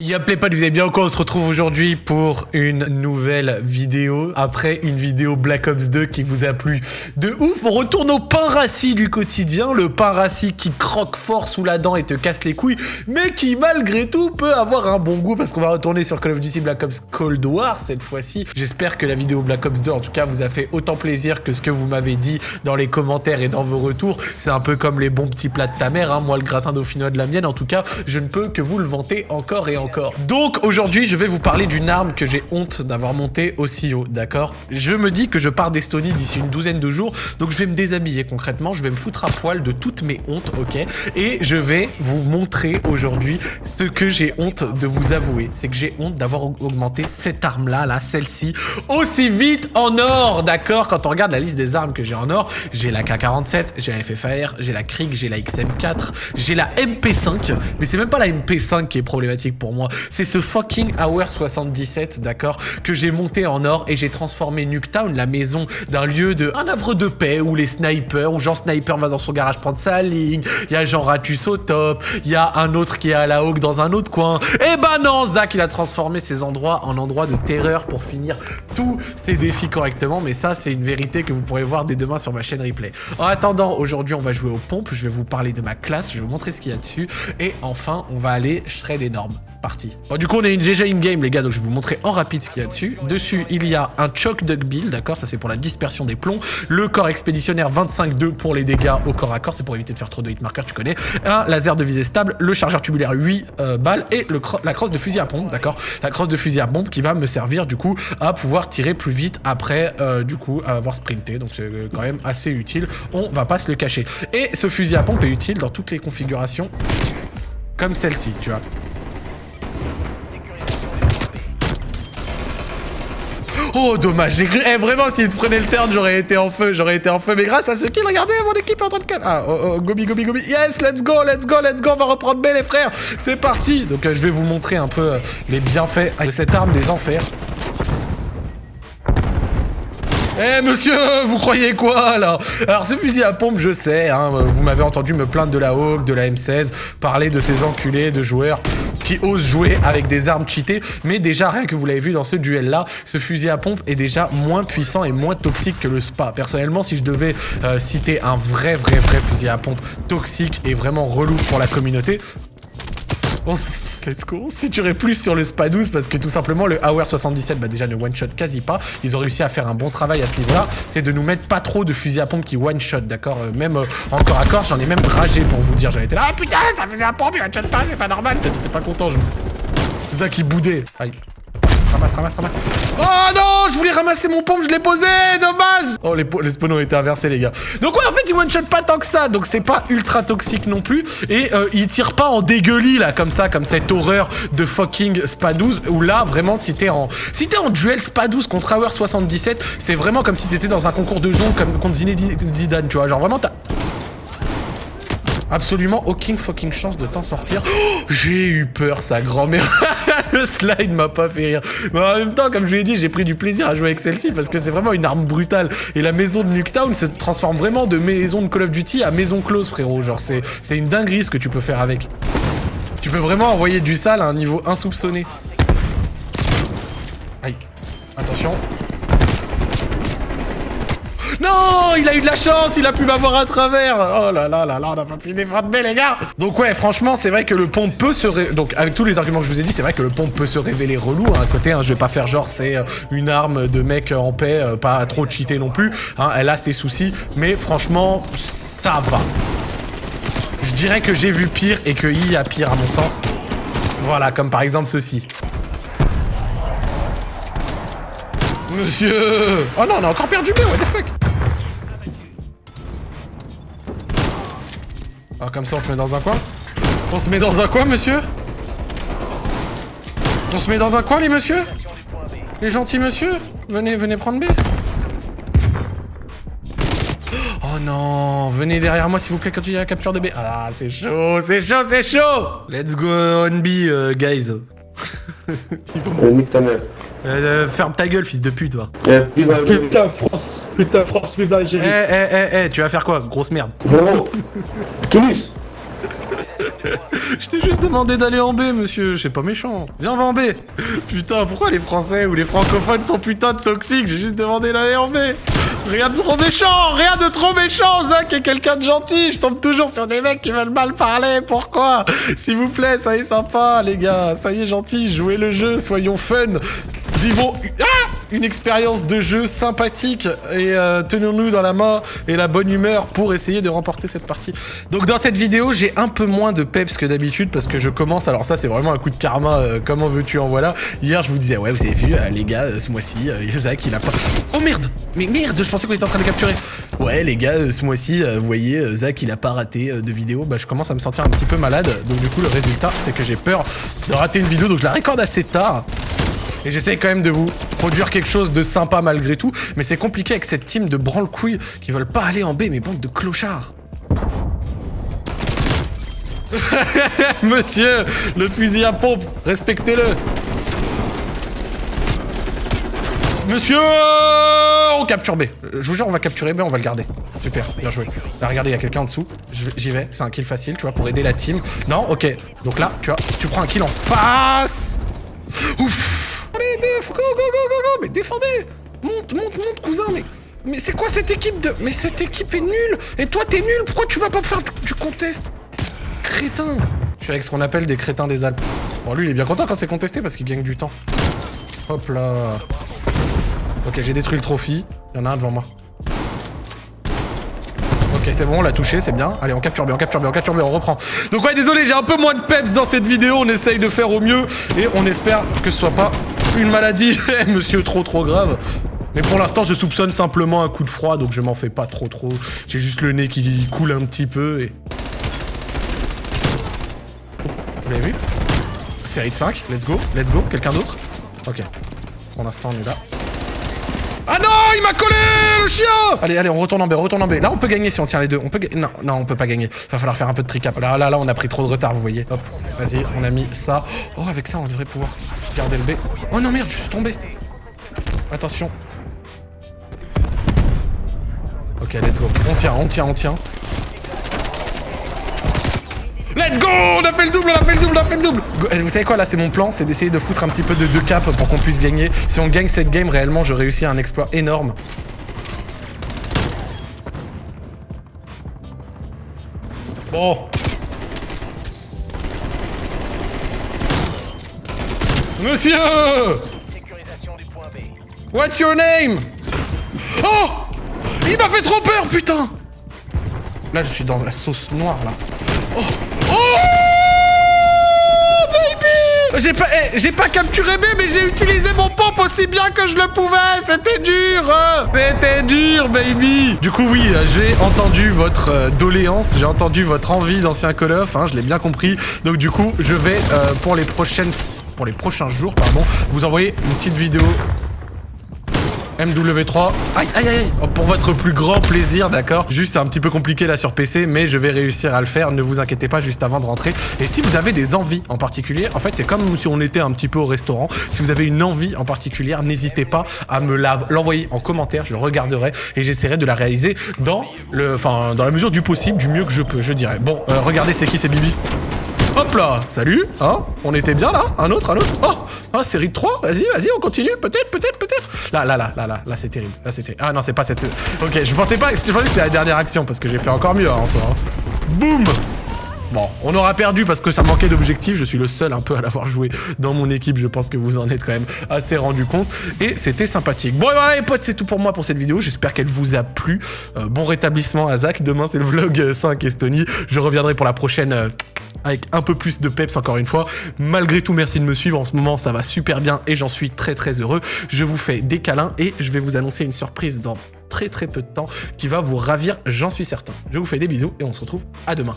Y'a Playpad, vous allez bien quoi On se retrouve aujourd'hui pour une nouvelle vidéo. Après une vidéo Black Ops 2 qui vous a plu de ouf, on retourne au pain rassis du quotidien. Le pain rassis qui croque fort sous la dent et te casse les couilles, mais qui malgré tout peut avoir un bon goût parce qu'on va retourner sur Call of Duty Black Ops Cold War cette fois-ci. J'espère que la vidéo Black Ops 2 en tout cas vous a fait autant plaisir que ce que vous m'avez dit dans les commentaires et dans vos retours. C'est un peu comme les bons petits plats de ta mère, hein. moi le gratin dauphinois de la mienne. En tout cas, je ne peux que vous le vanter encore et encore. Donc aujourd'hui, je vais vous parler d'une arme que j'ai honte d'avoir montée aussi haut, d'accord? Je me dis que je pars d'Estonie d'ici une douzaine de jours, donc je vais me déshabiller concrètement, je vais me foutre à poil de toutes mes hontes, ok? Et je vais vous montrer aujourd'hui ce que j'ai honte de vous avouer. C'est que j'ai honte d'avoir augmenté cette arme-là, là, celle-ci, aussi vite en or, d'accord? Quand on regarde la liste des armes que j'ai en or, j'ai la K-47, j'ai la FFAR, j'ai la Krieg, j'ai la XM4, j'ai la MP5, mais c'est même pas la MP5 qui est problématique pour moi, c'est ce fucking Hour 77, d'accord, que j'ai monté en or et j'ai transformé Nuketown, la maison d'un lieu de un havre de paix où les snipers, où Jean Sniper va dans son garage prendre sa ligne, il y a Jean Ratus au top, il y a un autre qui est à la hawk dans un autre coin. Et eh ben non, Zach, il a transformé ces endroits en endroits de terreur pour finir tous ses défis correctement, mais ça, c'est une vérité que vous pourrez voir dès demain sur ma chaîne replay. En attendant, aujourd'hui, on va jouer aux pompes, je vais vous parler de ma classe, je vais vous montrer ce qu'il y a dessus, et enfin, on va aller shred énorme. Du coup, on est déjà in-game, les gars, donc je vais vous montrer en rapide ce qu'il y a dessus. Dessus, il y a un choc duck build, d'accord Ça, c'est pour la dispersion des plombs. Le corps expéditionnaire 25-2 pour les dégâts au corps à corps, c'est pour éviter de faire trop de hitmarkers, tu connais. Un laser de visée stable, le chargeur tubulaire 8 euh, balles et la crosse de fusil à pompe, d'accord La crosse de fusil à pompe qui va me servir, du coup, à pouvoir tirer plus vite après, euh, du coup, avoir sprinté. Donc, c'est quand même assez utile. On va pas se le cacher. Et ce fusil à pompe est utile dans toutes les configurations comme celle-ci, tu vois. Oh, dommage, j'ai. Eh, vraiment, s'il se prenait le turn, j'aurais été en feu, j'aurais été en feu. Mais grâce à ce kill, regardez, mon équipe est en train de... Ah, oh, oh, gobi, gobi, gobi. Yes, let's go, let's go, let's go, on va reprendre B, les frères. C'est parti. Donc, euh, je vais vous montrer un peu euh, les bienfaits de cette arme des enfers. Eh monsieur, vous croyez quoi là? Alors ce fusil à pompe, je sais, hein, vous m'avez entendu me plaindre de la Hawk, de la M16, parler de ces enculés de joueurs qui osent jouer avec des armes cheatées, mais déjà rien que vous l'avez vu dans ce duel là, ce fusil à pompe est déjà moins puissant et moins toxique que le SPA. Personnellement, si je devais euh, citer un vrai vrai vrai fusil à pompe toxique et vraiment relou pour la communauté, on, let's go. On plus sur le SPA 12 parce que tout simplement le Hour 77 bah déjà ne one shot quasi pas. Ils ont réussi à faire un bon travail à ce niveau-là. C'est de nous mettre pas trop de fusils à pompe qui one shot, d'accord euh, Même euh, encore à corps, j'en ai même ragé pour vous dire. J'avais été là, ah putain, ça faisait à pompe, il one shot pas, c'est pas normal. J'étais pas content, je. Zach qui boudait. Aïe. Ramasse, ramasse, ramasse. Oh non, je voulais ramasser mon pompe, je l'ai posé, dommage. Oh, les, les spawns ont été inversés, les gars. Donc ouais, en fait, il one-shot pas tant que ça, donc c'est pas ultra toxique non plus. Et euh, il tire pas en dégueulis, là, comme ça, comme cette horreur de fucking SPA 12, où là, vraiment, si t'es en... Si t'es en duel SPA 12 contre Hour 77, c'est vraiment comme si t'étais dans un concours de jonc comme contre Zidane, tu vois. Genre, vraiment, t'as absolument aucune fucking chance de t'en sortir. Oh, j'ai eu peur, sa grand-mère. le slide m'a pas fait rire. Mais en même temps, comme je l'ai dit, j'ai pris du plaisir à jouer avec celle-ci parce que c'est vraiment une arme brutale. Et la maison de Nuketown se transforme vraiment de maison de Call of Duty à maison close, frérot. Genre, c'est une dinguerie ce que tu peux faire avec. Tu peux vraiment envoyer du sale à un niveau insoupçonné. Aïe. Attention. Non Il a eu de la chance, il a pu m'avoir à travers Oh là là là là, on a pas fini de les gars Donc ouais, franchement, c'est vrai que le pont peut se... Ré... Donc avec tous les arguments que je vous ai dit, c'est vrai que le pont peut se révéler relou. Hein, à côté, hein, je vais pas faire genre c'est euh, une arme de mec en paix, euh, pas trop cheaté non plus. Hein, elle a ses soucis, mais franchement, ça va. Je dirais que j'ai vu pire et que I a pire à mon sens. Voilà, comme par exemple ceci. Monsieur Oh non, on a encore perdu B, what the fuck? Ah, comme ça, on se met dans un coin On se met dans un coin, monsieur On se met dans un coin, les monsieur Les gentils monsieur Venez, venez prendre B Oh non Venez derrière moi, s'il vous plaît, quand il y a la capture de B. Ah, c'est chaud, c'est chaud, c'est chaud Let's go on B, uh, guys. Euh, ferme ta gueule, fils de pute, toi. putain, France, putain, France, vive l'Algérie. Eh, eh, eh, eh, tu vas faire quoi Grosse merde? Tunis Je t'ai juste demandé d'aller en B, monsieur. C'est pas méchant. Viens, on va en B. Putain, pourquoi les Français ou les francophones sont putain de toxiques? J'ai juste demandé d'aller en B. Rien de trop méchant, rien de trop méchant. Zach est quelqu'un de gentil. Je tombe toujours sur des mecs qui veulent mal parler. Pourquoi? S'il vous plaît, soyez sympa, les gars. Soyez gentils, jouez le jeu, soyons fun. Vivons ah une expérience de jeu sympathique et euh, tenons-nous dans la main et la bonne humeur pour essayer de remporter cette partie. Donc dans cette vidéo, j'ai un peu moins de peps que d'habitude parce que je commence, alors ça c'est vraiment un coup de karma, euh, comment veux-tu en voilà. Hier je vous disais, ouais vous avez vu euh, les gars, ce mois-ci, Zach il a pas... Oh merde Mais merde, je pensais qu'on était en train de capturer. Ouais les gars, ce mois-ci, vous voyez, Zach il a pas raté de vidéo, bah je commence à me sentir un petit peu malade, donc du coup le résultat c'est que j'ai peur de rater une vidéo, donc je la récorde assez tard. Et j'essaye quand même de vous produire quelque chose de sympa malgré tout. Mais c'est compliqué avec cette team de branle-couilles qui veulent pas aller en B, mais bande de clochards. Monsieur, le fusil à pompe, respectez-le. Monsieur On capture B. Je vous jure, on va capturer B, on va le garder. Super, bien joué. Là, regardez, il y a quelqu'un en dessous. J'y vais, c'est un kill facile, tu vois, pour aider la team. Non, ok. Donc là, tu vois, tu prends un kill en face. Ouf Allez, go, go, go, go, go Mais défendez Monte, monte, monte, cousin, mais... Mais c'est quoi cette équipe de... Mais cette équipe est nulle Et toi, t'es nul Pourquoi tu vas pas faire du, contest? Crétin Je suis avec ce qu'on appelle des crétins des Alpes. Bon, lui, il est bien content quand c'est contesté parce qu'il gagne du temps. Hop là Ok, j'ai détruit le trophy. Il y en a un devant moi. Ok, c'est bon, on l'a touché, c'est bien. Allez, on capture bien, on capture bien, on capture bien, on reprend. Donc ouais, désolé, j'ai un peu moins de peps dans cette vidéo. On essaye de faire au mieux et on espère que ce soit pas une maladie, monsieur, trop trop grave. Mais pour l'instant, je soupçonne simplement un coup de froid, donc je m'en fais pas trop trop. J'ai juste le nez qui coule un petit peu et... vous l'avez vu? Série de 5, let's go, let's go. Quelqu'un d'autre? Ok. Pour l'instant, on est là. Ah non, il m'a collé, le chien Allez, allez, on retourne en B, on retourne en B. Là, on peut gagner si on tient les deux. On peut Non, non, on peut pas gagner. Va falloir faire un peu de tricap. Là, là, là, on a pris trop de retard, vous voyez. Hop, vas-y, on a mis ça. Oh, avec ça, on devrait pouvoir garder le B. Oh non, merde, je suis tombé. Attention. Ok, let's go. On tient, on tient, on tient. Let's go On a fait le double, on a fait le double, on a fait le double eh, Vous savez quoi, là, c'est mon plan, c'est d'essayer de foutre un petit peu de deux cap pour qu'on puisse gagner. Si on gagne cette game, réellement, je réussis un exploit énorme. Bon. Monsieur What's your name? Oh Il m'a fait trop peur, putain Là, je suis dans la sauce noire, là. Oh J'ai pas, eh, pas capturé B, mais j'ai utilisé mon pompe aussi bien que je le pouvais. C'était dur C'était dur, baby. Du coup, oui, j'ai entendu votre euh, doléance, j'ai entendu votre envie d'ancien Call of, hein, je l'ai bien compris. Donc du coup, je vais, euh, pour les prochaines... Pour les prochains jours, pardon, vous envoyer une petite vidéo MW3. Aïe, aïe, aïe. Oh, pour votre plus grand plaisir, d'accord Juste un petit peu compliqué là sur PC, mais je vais réussir à le faire. Ne vous inquiétez pas juste avant de rentrer. Et si vous avez des envies en particulier, en fait, c'est comme si on était un petit peu au restaurant. Si vous avez une envie en particulier, n'hésitez pas à me l'envoyer en commentaire. Je regarderai et j'essaierai de la réaliser dans le, la mesure du possible, du mieux que je peux, je dirais. Bon, euh, regardez, c'est qui, c'est Bibi? Hop là Salut Hein On était bien là Un autre, un autre Oh Ah, série de 3 Vas-y, vas-y, on continue Peut-être, peut-être, peut-être Là, là, là, là, là, là, c'est terrible. Là, c'était... Ah non, c'est pas cette... Ok, je pensais pas... Je pensais que c'était la dernière action, parce que j'ai fait encore mieux, hein, en soi. Hein. Boum Bon, on aura perdu parce que ça manquait d'objectifs. Je suis le seul un peu à l'avoir joué dans mon équipe. Je pense que vous en êtes quand même assez rendu compte. Et c'était sympathique. Bon, et voilà les potes, c'est tout pour moi pour cette vidéo. J'espère qu'elle vous a plu. Euh, bon rétablissement à Zach. Demain, c'est le vlog 5 Estonie. Je reviendrai pour la prochaine... Avec un peu plus de peps encore une fois. Malgré tout, merci de me suivre. En ce moment, ça va super bien et j'en suis très très heureux. Je vous fais des câlins et je vais vous annoncer une surprise dans très très peu de temps qui va vous ravir, j'en suis certain. Je vous fais des bisous et on se retrouve à demain.